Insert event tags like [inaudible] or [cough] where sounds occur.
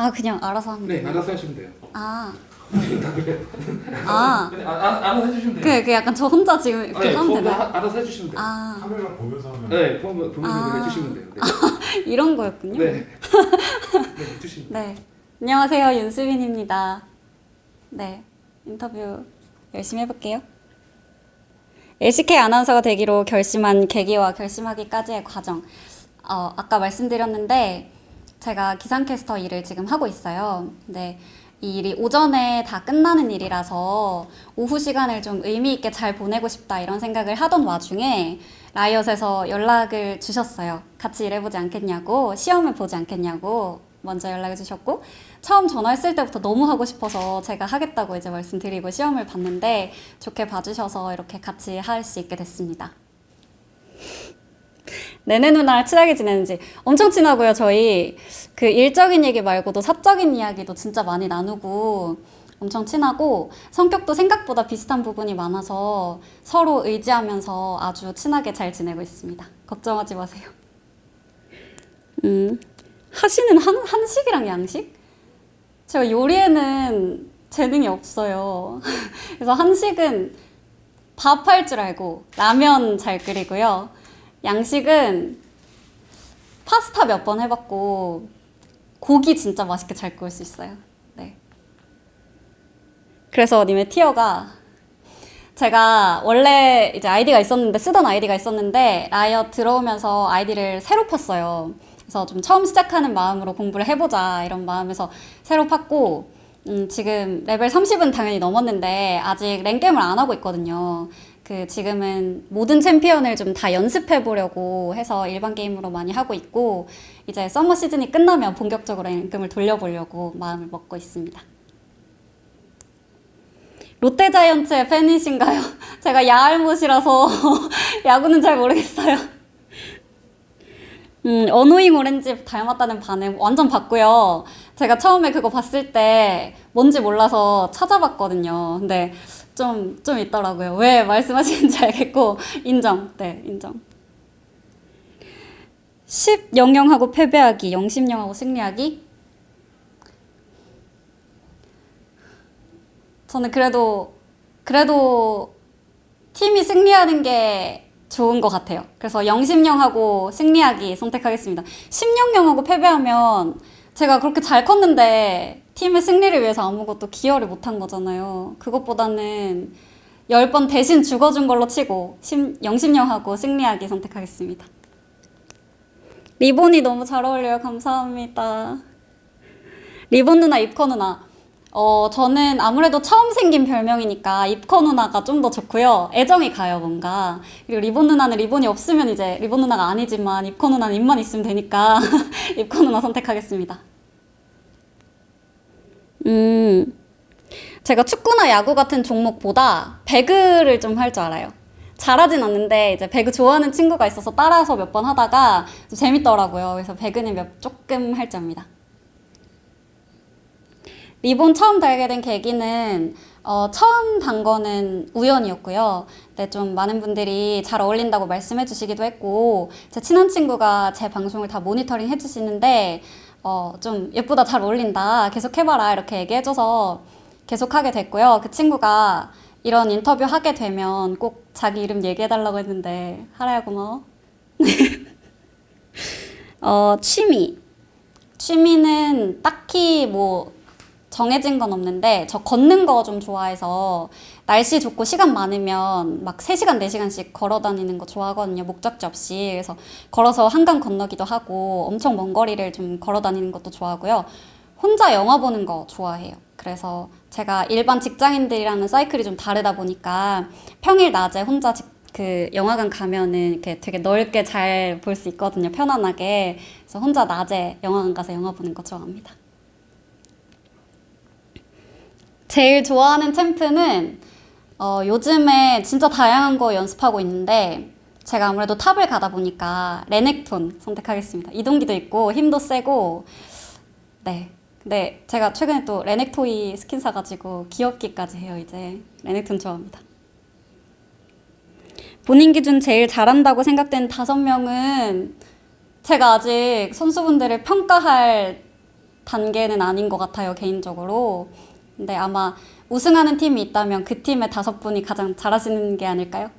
아 그냥 알아서 하면 네, 돼요? 알아서 하시면 돼요. 아, 다 그래요. 아, 네, 아, 아, 알아서 해주시면 돼요. 그, 그 약간 저 혼자 지금 이렇게 네, 하면 그거 되나요? 하- 알아서 해주시면 돼요. 아, 카메라 보면서 하면 네, 보면 보면서 아. 해주시면 돼요. 네, [laughs] 이런 거였군요. 네, [laughs] 네 해주시면. 네. 안녕하세요. 윤수빈입니다. 네. 인터뷰 열심히 해볼게요. LCK 아나운서가 되기로 결심한 계기와 결심하기까지의 과정. 어, 아까 말씀드렸는데, 제가 기상캐스터 일을 지금 하고 있어요. 근데 이 일이 오전에 다 끝나는 일이라서 오후 시간을 좀 의미 있게 잘 보내고 싶다 이런 생각을 하던 와중에 라이엇에서 연락을 주셨어요. 같이 일해보지 않겠냐고, 시험을 보지 않겠냐고 먼저 연락을 주셨고, 처음 전화했을 때부터 너무 하고 싶어서 제가 하겠다고 이제 말씀드리고 시험을 봤는데 좋게 봐주셔서 이렇게 같이 할 수 있게 됐습니다. 내내 누나랑 친하게 지내는지 엄청 친하고요. 저희 그 일적인 얘기 말고도 사적인 이야기도 진짜 많이 나누고 엄청 친하고 성격도 생각보다 비슷한 부분이 많아서 서로 의지하면서 아주 친하게 잘 지내고 있습니다. 걱정하지 마세요. 음, 하시는 한, 한식이랑 양식? 제가 요리에는 재능이 없어요. [laughs] 그래서 한식은 밥 할 줄 알고 라면 잘 끓이고요. 양식은 파스타 몇 번 해봤고 고기 진짜 맛있게 잘 구울 수 있어요. 네. 그래서 님의 tier가 제가 원래 이제 아이디가 있었는데 쓰던 아이디가 있었는데 라이엇 들어오면서 아이디를 새로 팠어요. 그래서 좀 처음 시작하는 마음으로 공부를 해보자 이런 마음에서 새로 팠고 음, 지금 레벨 30은 당연히 넘었는데 아직 랭겜을 안 하고 있거든요. 그 지금은 모든 챔피언을 좀 다 연습해 보려고 해서 일반 게임으로 많이 하고 있고 이제 서머 시즌이 끝나면 본격적으로 랭겜을 돌려보려고 마음을 먹고 있습니다. 롯데자이언츠의 팬이신가요? [laughs] 제가 야알못이라서 [laughs] 야구는 잘 모르겠어요. 음, Annoying Orange 닮았다는 반응 완전 봤고요. 제가 처음에 그거 봤을 때 뭔지 몰라서 찾아봤거든요. 근데 좀, 좀 있더라고요. 왜 말씀하시는지 [laughs] 알겠고, 인정. 네, 인정. 10, 00하고 패배하기, 0, 10, 0하고 승리하기? 저는 그래도, 그래도 팀이 승리하는 게 좋은 것 같아요. 그래서 0, 10, 0하고 승리하기 선택하겠습니다. 10, 0, 0하고 패배하면 제가 그렇게 잘 컸는데 팀의 승리를 위해서 아무것도 기여를 못한 거잖아요. 그것보다는 10번 대신 죽어준 걸로 치고 10, 0, 10, 0하고 승리하기 선택하겠습니다. 리본이 너무 잘 어울려요. 감사합니다. 리본 누나, 입커 누나. 어, 저는 아무래도 처음 생긴 별명이니까 입커 누나가 좀 더 좋고요. 애정이 가요, 뭔가. 그리고 리본 누나는 리본이 없으면 이제 리본 누나가 아니지만 입커 누나는 입만 있으면 되니까 [laughs] 입커 누나 선택하겠습니다. 음, 제가 축구나 야구 같은 종목보다 배그를 좀 할 줄 알아요. 잘하진 않는데 이제 배그 좋아하는 친구가 있어서 따라서 몇 번 하다가 좀 재밌더라고요. 그래서 배그는 몇, 조금 할줄 압니다. 리본 처음 달게 된 계기는 어, 처음 단 거는 우연이었고요. 근데 좀 많은 분들이 잘 어울린다고 말씀해 주시기도 했고 제 친한 친구가 제 방송을 다 모니터링 해 주시는데 어, 좀 예쁘다 잘 어울린다 계속 해봐라 이렇게 얘기해줘서 계속 하게 됐고요. 그 친구가 이런 인터뷰 하게 되면 꼭 자기 이름 얘기해달라고 했는데 하라야 고마워. [laughs] 어, 취미. 취미는 딱히 뭐 정해진 건 없는데 저 걷는 거 좀 좋아해서 날씨 좋고 시간 많으면 막 3시간, 4시간씩 걸어 다니는 거 좋아하거든요. 목적지 없이. 그래서 걸어서 한강 건너기도 하고 엄청 먼 거리를 좀 걸어 다니는 것도 좋아하고요. 혼자 영화 보는 거 좋아해요. 그래서 제가 일반 직장인들이랑은 사이클이 좀 다르다 보니까 평일 낮에 혼자 직- 그 영화관 가면은 이렇게 되게 넓게 잘 볼 수 있거든요. 편안하게. 그래서 혼자 낮에 영화관 가서 영화 보는 거 좋아합니다. 제일 좋아하는 champ는 어, 요즘에 진짜 다양한 거 연습하고 있는데 제가 아무래도 top을 가다 보니까 레넥톤 선택하겠습니다. 이동기도 있고 힘도 세고 네. 근데 제가 최근에 또 레넥토이 스킨 사가지고 귀엽기까지 해요 이제 레넥톤 좋아합니다. 본인 기준 제일 잘한다고 생각되는 다섯 명은 제가 아직 선수분들을 평가할 단계는 아닌 것 같아요, 개인적으로. 근데 아마 우승하는 팀이 있다면 그 팀의 다섯 분이 가장 잘하시는 게 아닐까요?